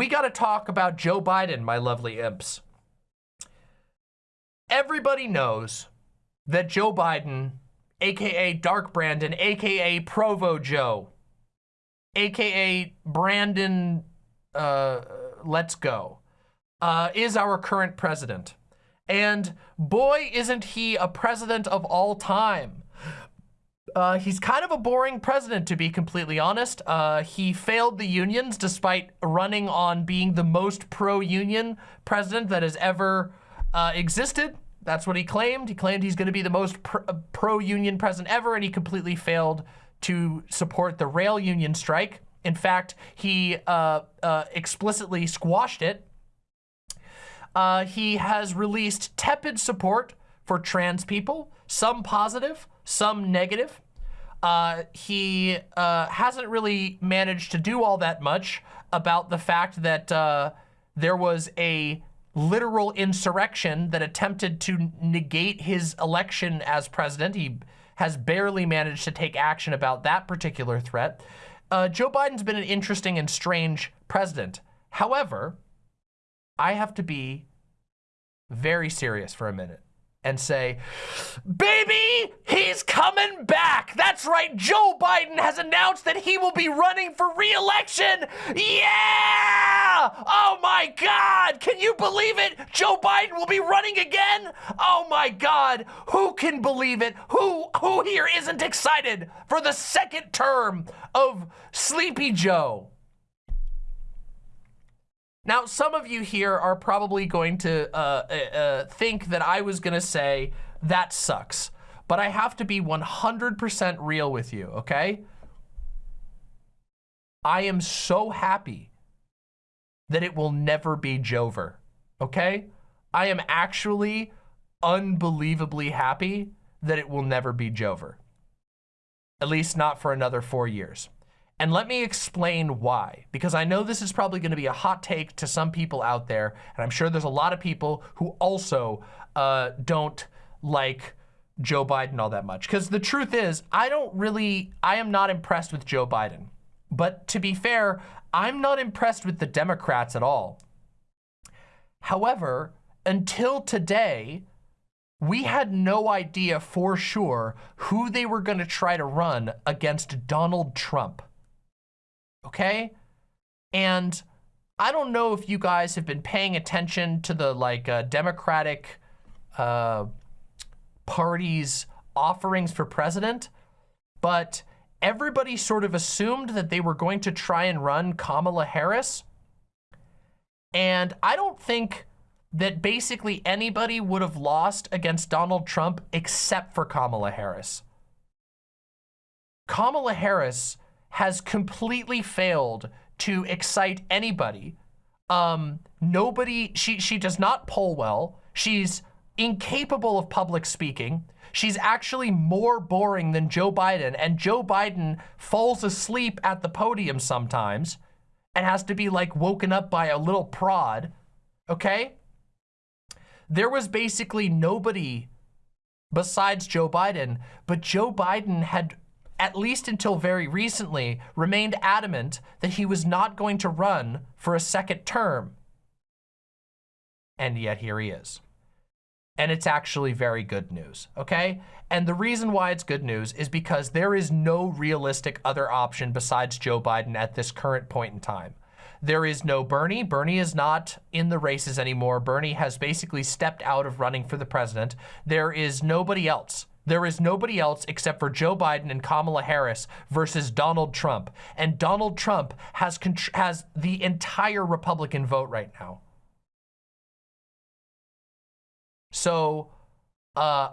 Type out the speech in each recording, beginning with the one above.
we got to talk about Joe Biden, my lovely imps. Everybody knows that Joe Biden, aka Dark Brandon, aka Provo Joe, aka Brandon, uh, let's go, uh, is our current president. And boy, isn't he a president of all time. Uh, he's kind of a boring president, to be completely honest. Uh, he failed the unions despite running on being the most pro-union president that has ever uh, existed. That's what he claimed. He claimed he's going to be the most uh, pro-union president ever, and he completely failed to support the rail union strike. In fact, he uh, uh, explicitly squashed it. He has released tepid support for trans people, some positive, some negative. Uh, he uh, hasn't really managed to do all that much about the fact that uh, there was a literal insurrection that attempted to negate his election as president. He has barely managed to take action about that particular threat. Uh, Joe Biden's been an interesting and strange president. However, I have to be very serious for a minute and say, baby, he's coming back. That's right. Joe Biden has announced that he will be running for re-election. Yeah! Oh my God. Can you believe it? Joe Biden will be running again. Oh my God. Who can believe it? Who, who here isn't excited for the second term of Sleepy Joe? Now, some of you here are probably going to uh, uh, uh think that I was going to say, that sucks. But I have to be 100% real with you, okay? I am so happy that it will never be Joever, okay? I am actually unbelievably happy that it will never be Joever. At least not for another four years. And let me explain why, because I know this is probably going to be a hot take to some people out there, and I'm sure there's a lot of people who also uh, don't like Joe Biden all that much. Because the truth is, I don't really, I am not impressed with Joe Biden. But to be fair, I'm not impressed with the Democrats at all. However, until today, we had no idea for sure who they were going to try to run against Donald Trump okay? And I don't know if you guys have been paying attention to the like uh, Democratic uh, Party's offerings for president, but everybody sort of assumed that they were going to try and run Kamala Harris. And I don't think that basically anybody would have lost against Donald Trump except for Kamala Harris. Kamala Harris has completely failed to excite anybody. Um, nobody, she, she does not poll well. She's incapable of public speaking. She's actually more boring than Joe Biden, and Joe Biden falls asleep at the podium sometimes and has to be like woken up by a little prod, okay? There was basically nobody besides Joe Biden, but Joe Biden had at least until very recently, remained adamant that he was not going to run for a second term. And yet here he is. And it's actually very good news, okay? And the reason why it's good news is because there is no realistic other option besides Joe Biden at this current point in time. There is no Bernie. Bernie is not in the races anymore. Bernie has basically stepped out of running for the president. There is nobody else. There is nobody else except for Joe Biden and Kamala Harris versus Donald Trump. And Donald Trump has, has the entire Republican vote right now. So, uh,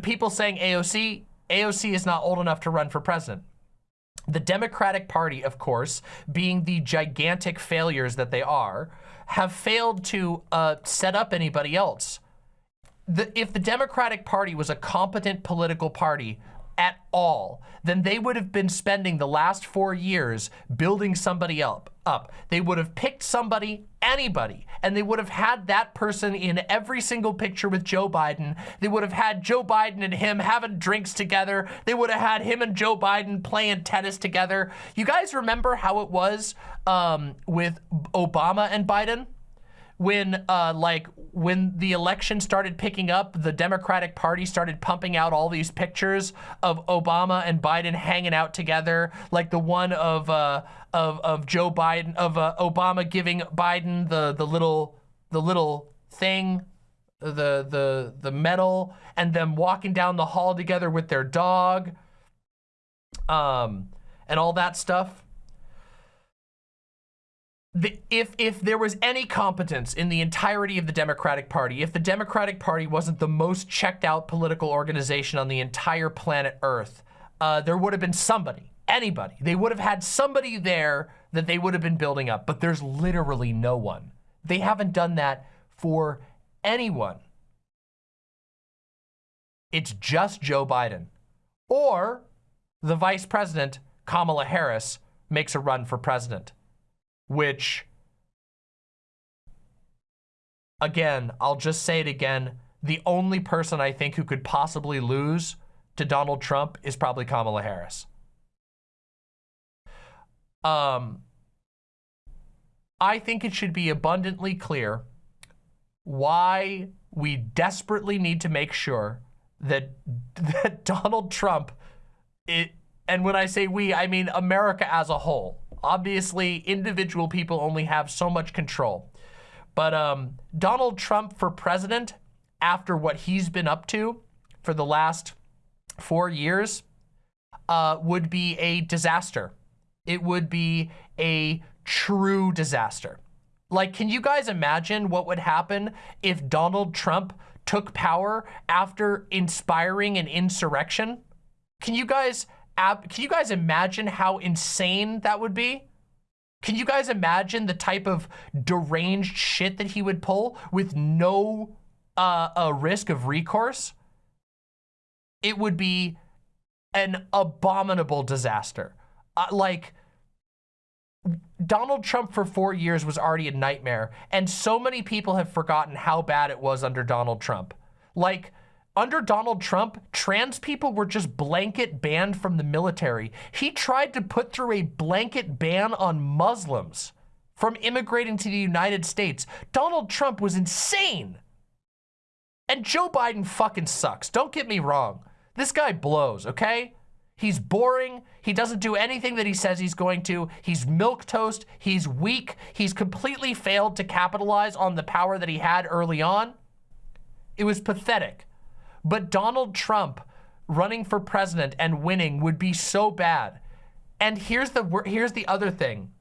people saying AOC, AOC is not old enough to run for president. The Democratic Party, of course, being the gigantic failures that they are, have failed to uh, set up anybody else the, if the Democratic Party was a competent political party at all, then they would have been spending the last four years building somebody up, up. They would have picked somebody, anybody, and they would have had that person in every single picture with Joe Biden. They would have had Joe Biden and him having drinks together. They would have had him and Joe Biden playing tennis together. You guys remember how it was um, with Obama and Biden? When uh, like when the election started picking up, the Democratic Party started pumping out all these pictures of Obama and Biden hanging out together, like the one of uh, of of Joe Biden of uh, Obama giving Biden the the little the little thing, the the the medal, and them walking down the hall together with their dog, um, and all that stuff the, if if there was any competence in the entirety of the Democratic Party, if the Democratic Party wasn't the most checked out political organization on the entire planet Earth, uh, there would have been somebody, anybody. They would have had somebody there that they would have been building up, but there's literally no one. They haven't done that for anyone. It's just Joe Biden. Or the vice president, Kamala Harris, makes a run for president which, again, I'll just say it again. The only person I think who could possibly lose to Donald Trump is probably Kamala Harris. Um, I think it should be abundantly clear why we desperately need to make sure that, that Donald Trump, it, and when I say we, I mean America as a whole, Obviously, individual people only have so much control. But um, Donald Trump for president, after what he's been up to for the last four years, uh, would be a disaster. It would be a true disaster. Like, can you guys imagine what would happen if Donald Trump took power after inspiring an insurrection? Can you guys ab can you guys imagine how insane that would be? Can you guys imagine the type of deranged shit that he would pull with no uh, a risk of recourse? It would be an abominable disaster. Uh, like, Donald Trump for four years was already a nightmare, and so many people have forgotten how bad it was under Donald Trump. Like, under Donald Trump, trans people were just blanket banned from the military. He tried to put through a blanket ban on Muslims from immigrating to the United States. Donald Trump was insane. And Joe Biden fucking sucks. Don't get me wrong. This guy blows, okay? He's boring. He doesn't do anything that he says he's going to. He's milk toast. He's weak. He's completely failed to capitalize on the power that he had early on. It was pathetic. But Donald Trump running for president and winning would be so bad. And here's the here's the other thing.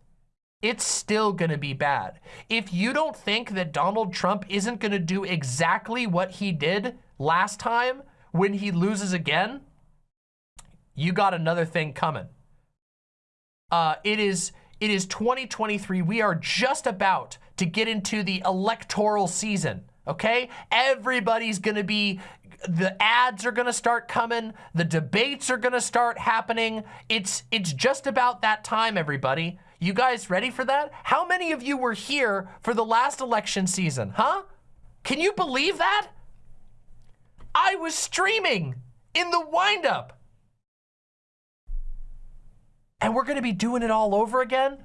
It's still going to be bad. If you don't think that Donald Trump isn't going to do exactly what he did last time when he loses again, you got another thing coming. Uh, it is it is 2023. We are just about to get into the electoral season okay? Everybody's gonna be, the ads are gonna start coming, the debates are gonna start happening. It's, it's just about that time, everybody. You guys ready for that? How many of you were here for the last election season, huh? Can you believe that? I was streaming in the windup. And we're gonna be doing it all over again?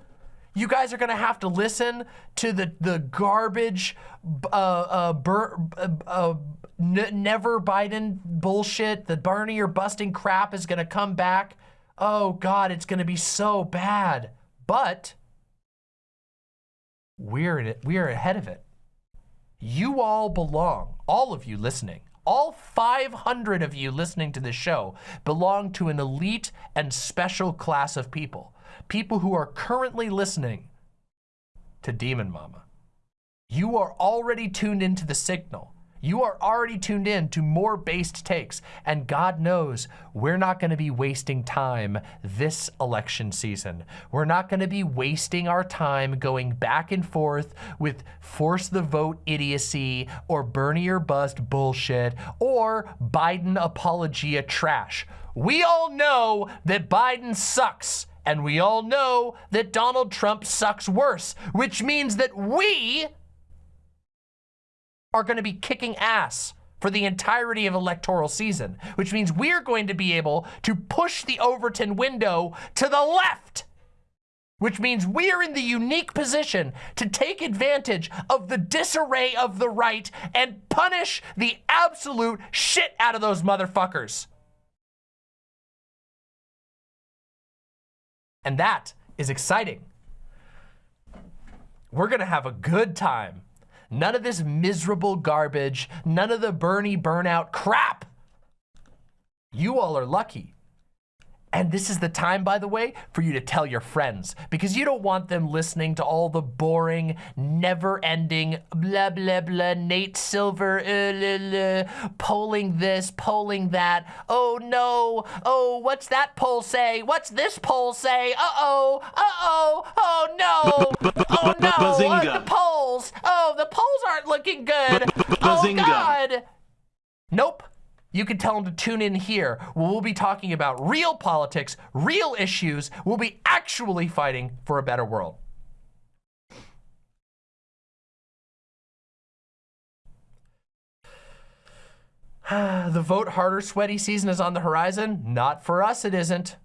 You guys are gonna have to listen to the the garbage, uh, uh, bur, uh, uh never Biden bullshit. The Bernie or busting crap is gonna come back. Oh God, it's gonna be so bad. But we're in it. We are ahead of it. You all belong. All of you listening. All 500 of you listening to this show belong to an elite and special class of people people who are currently listening to Demon Mama. You are already tuned into the signal. You are already tuned in to more based takes, and God knows we're not going to be wasting time this election season. We're not going to be wasting our time going back and forth with force the vote idiocy or Bernie or bust bullshit or Biden apologia trash. We all know that Biden sucks And we all know that Donald Trump sucks worse, which means that we are going to be kicking ass for the entirety of electoral season, which means we're going to be able to push the Overton window to the left which means we're in the unique position to take advantage of the disarray of the right and punish the absolute shit out of those motherfuckers. And that is exciting. We're gonna have a good time. None of this miserable garbage, none of the Bernie burnout crap. You all are lucky and this is the time, by the way, for you to tell your friends because you don't want them listening to all the boring, never-ending, blah, blah, blah, Nate Silver, uh, polling this, polling that. Oh, no. Oh, what's that poll say? What's this poll say? Uh-oh. Uh-oh. Oh, no. Oh, no. Uh, the polls. Oh, the polls aren't looking good. Oh, God. Nope you can tell them to tune in here we'll be talking about real politics, real issues. We'll be actually fighting for a better world. the vote harder sweaty season is on the horizon. Not for us, it isn't.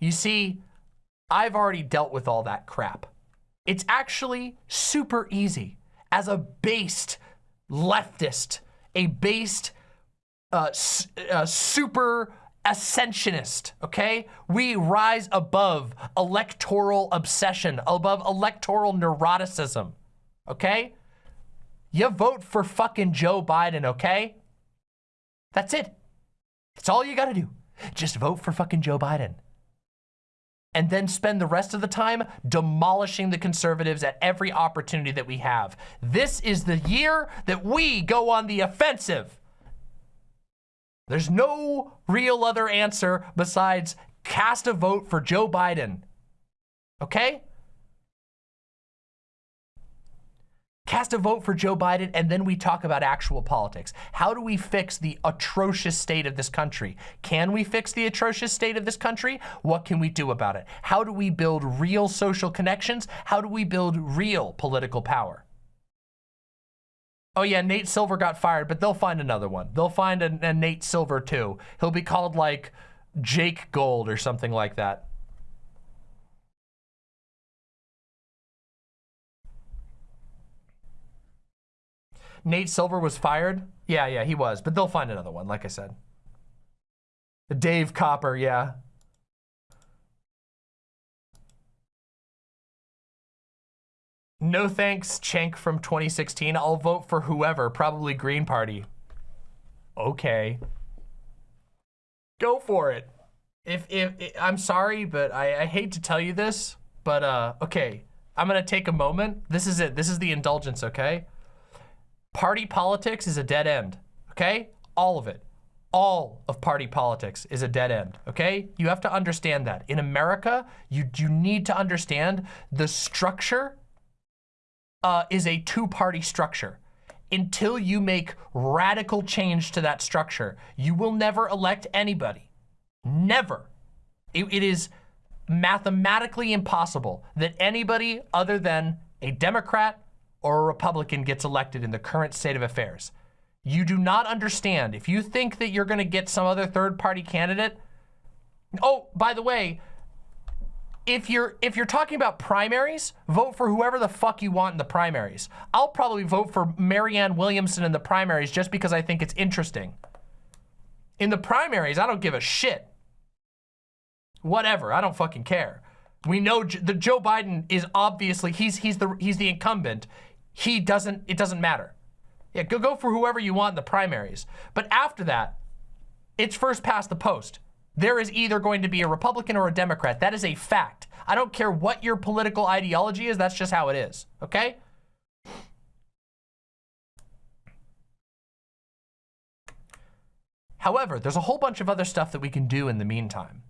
You see, I've already dealt with all that crap. It's actually super easy. As a based leftist, a based uh, uh, super ascensionist, okay? We rise above electoral obsession, above electoral neuroticism, okay? You vote for fucking Joe Biden, okay? That's it. It's all you gotta do. Just vote for fucking Joe Biden. And then spend the rest of the time demolishing the conservatives at every opportunity that we have. This is the year that we go on the offensive. There's no real other answer besides cast a vote for Joe Biden. Okay? Cast a vote for Joe Biden, and then we talk about actual politics. How do we fix the atrocious state of this country? Can we fix the atrocious state of this country? What can we do about it? How do we build real social connections? How do we build real political power? Oh yeah, Nate Silver got fired, but they'll find another one. They'll find a, a Nate Silver too. He'll be called like Jake Gold or something like that. Nate Silver was fired? Yeah, yeah, he was, but they'll find another one, like I said. Dave Copper, yeah. No thanks, Cenk from 2016. I'll vote for whoever, probably Green Party. Okay. Go for it. If, if, if I'm sorry, but I, I hate to tell you this, but uh, okay. I'm gonna take a moment. This is it. This is the indulgence, okay? Party politics is a dead end, okay? All of it. All of party politics is a dead end, okay? You have to understand that. In America, you, you need to understand the structure uh, is a two-party structure. Until you make radical change to that structure, you will never elect anybody. Never. it, it is mathematically impossible that anybody other than a Democrat or a Republican gets elected in the current state of affairs. You do not understand. If you think that you're gonna get some other third party candidate, oh, by the way, if you're if you're talking about primaries, vote for whoever the fuck you want in the primaries. I'll probably vote for Marianne Williamson in the primaries just because I think it's interesting. In the primaries, I don't give a shit. Whatever, I don't fucking care. We know the Joe Biden is obviously he's he's the he's the incumbent. He doesn't it doesn't matter. Yeah, go go for whoever you want in the primaries. But after that, it's first past the post there is either going to be a Republican or a Democrat. That is a fact. I don't care what your political ideology is. That's just how it is. Okay? However, there's a whole bunch of other stuff that we can do in the meantime.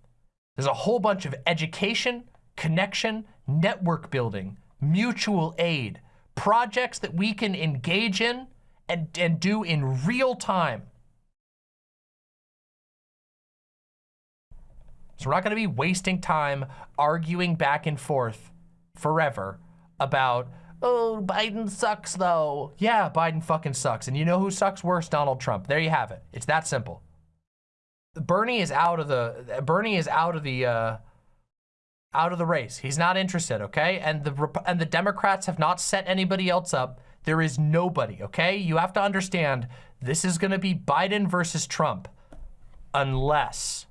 There's a whole bunch of education, connection, network building, mutual aid, projects that we can engage in and, and do in real time So we're not going to be wasting time arguing back and forth forever about, oh, Biden sucks though. Yeah, Biden fucking sucks. And you know who sucks worse? Donald Trump. There you have it. It's that simple. Bernie is out of the, Bernie is out of the, uh, out of the race. He's not interested, okay? And the and the Democrats have not set anybody else up. There is nobody, okay? You have to understand this is going to be Biden versus Trump unless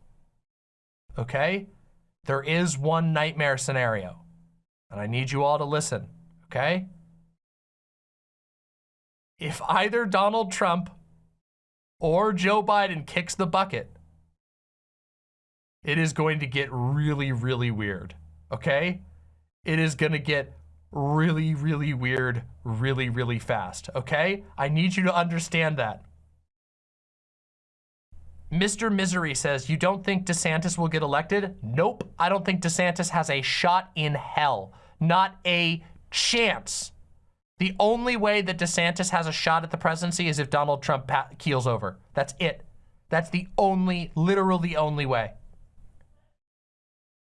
okay? There is one nightmare scenario and I need you all to listen, okay? If either Donald Trump or Joe Biden kicks the bucket, it is going to get really, really weird, okay? It is gonna get really, really weird, really, really fast, okay? I need you to understand that. Mr. Misery says, you don't think DeSantis will get elected? Nope, I don't think DeSantis has a shot in hell. Not a chance. The only way that DeSantis has a shot at the presidency is if Donald Trump keels over. That's it. That's the only, literal the only way.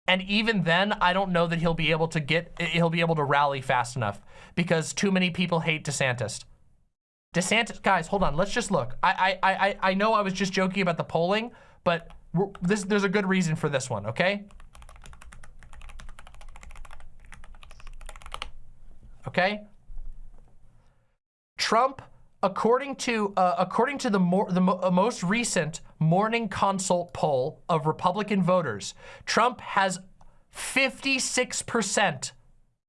And even then, I don't know that he'll be able to get, he'll be able to rally fast enough because too many people hate DeSantis. DeSantis, guys, hold on. Let's just look. I I I I know I was just joking about the polling, but this there's a good reason for this one. Okay. Okay. Trump, according to uh, according to the more the mo uh, most recent Morning Consult poll of Republican voters, Trump has 56%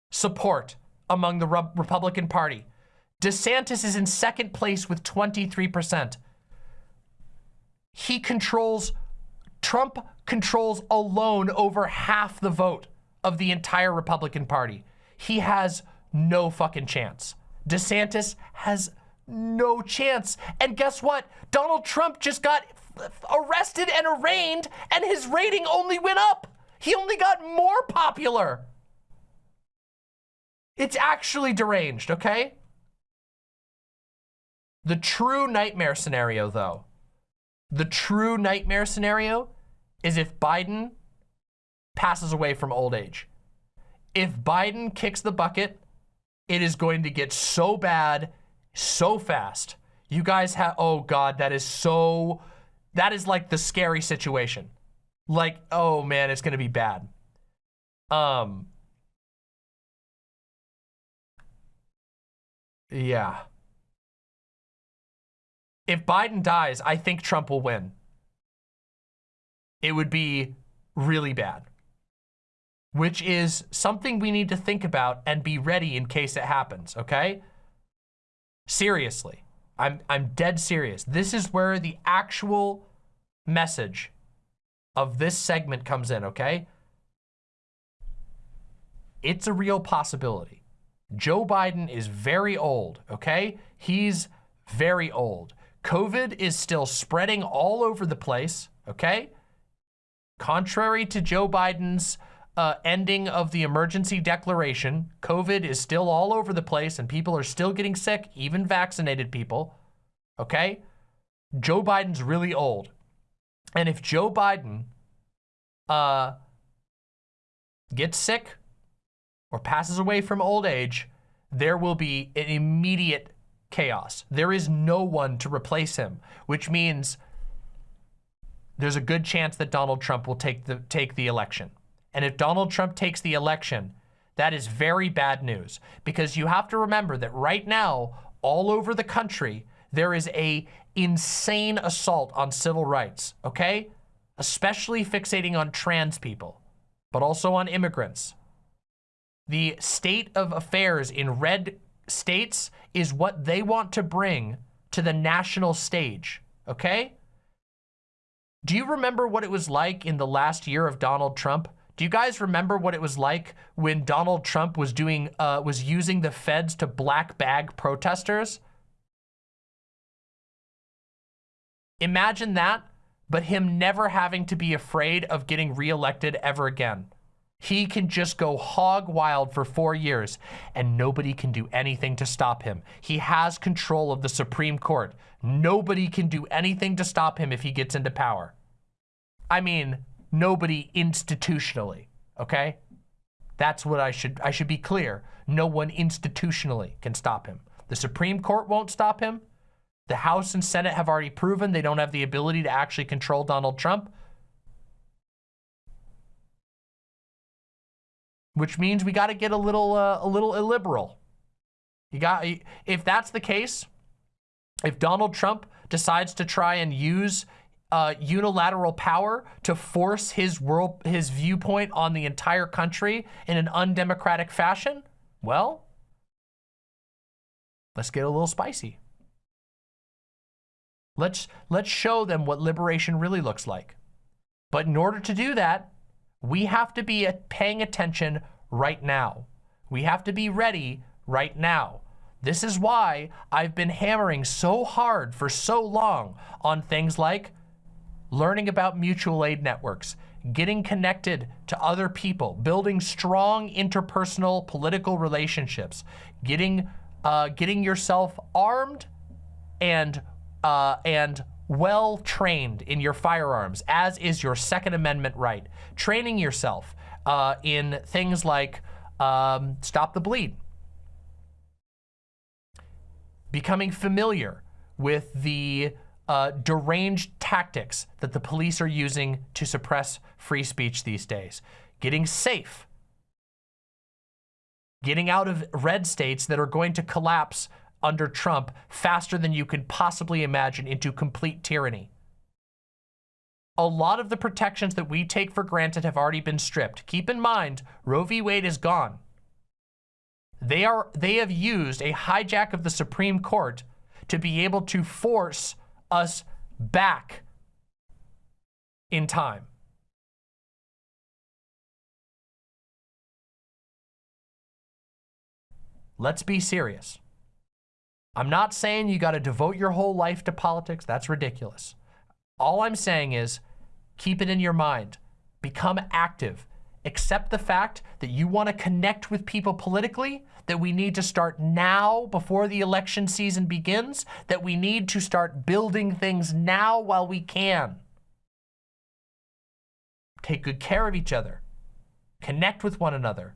support among the Re Republican Party. DeSantis is in second place with 23%. He controls, Trump controls alone over half the vote of the entire Republican Party. He has no fucking chance. DeSantis has no chance. And guess what? Donald Trump just got arrested and arraigned and his rating only went up. He only got more popular. It's actually deranged, okay? The true nightmare scenario, though, the true nightmare scenario is if Biden passes away from old age. If Biden kicks the bucket, it is going to get so bad so fast. You guys have, oh God, that is so, that is like the scary situation. Like, oh man, it's gonna be bad. Um, yeah if Biden dies, I think Trump will win. It would be really bad, which is something we need to think about and be ready in case it happens, okay? Seriously, I'm, I'm dead serious. This is where the actual message of this segment comes in, okay? It's a real possibility. Joe Biden is very old, okay? He's very old. COVID is still spreading all over the place, okay? Contrary to Joe Biden's uh, ending of the emergency declaration, COVID is still all over the place and people are still getting sick, even vaccinated people, okay? Joe Biden's really old. And if Joe Biden uh, gets sick or passes away from old age, there will be an immediate chaos. There is no one to replace him, which means there's a good chance that Donald Trump will take the take the election. And if Donald Trump takes the election, that is very bad news because you have to remember that right now, all over the country, there is a insane assault on civil rights, okay? Especially fixating on trans people, but also on immigrants. The state of affairs in red states is what they want to bring to the national stage, okay? Do you remember what it was like in the last year of Donald Trump? Do you guys remember what it was like when Donald Trump was doing, uh, was using the feds to black bag protesters? Imagine that, but him never having to be afraid of getting reelected ever again. He can just go hog wild for four years and nobody can do anything to stop him. He has control of the Supreme Court. Nobody can do anything to stop him if he gets into power. I mean, nobody institutionally, okay? That's what I should, I should be clear. No one institutionally can stop him. The Supreme Court won't stop him. The House and Senate have already proven they don't have the ability to actually control Donald Trump. Which means we got to get a little, uh, a little illiberal. You got, if that's the case, if Donald Trump decides to try and use uh, unilateral power to force his world, his viewpoint on the entire country in an undemocratic fashion, well, let's get a little spicy. Let's, let's show them what liberation really looks like. But in order to do that, we have to be paying attention right now. We have to be ready right now. This is why I've been hammering so hard for so long on things like learning about mutual aid networks, getting connected to other people, building strong interpersonal political relationships, getting, uh, getting yourself armed and, uh, and well trained in your firearms, as is your Second Amendment right. Training yourself uh, in things like um, stop the bleed, becoming familiar with the uh, deranged tactics that the police are using to suppress free speech these days. Getting safe. Getting out of red states that are going to collapse under Trump faster than you could possibly imagine into complete tyranny. A lot of the protections that we take for granted have already been stripped. Keep in mind, Roe v. Wade is gone. They, are, they have used a hijack of the Supreme Court to be able to force us back in time. Let's be serious. I'm not saying you got to devote your whole life to politics. That's ridiculous. All I'm saying is keep it in your mind. Become active accept the fact that you want to connect with people politically, that we need to start now before the election season begins, that we need to start building things now while we can. Take good care of each other. Connect with one another.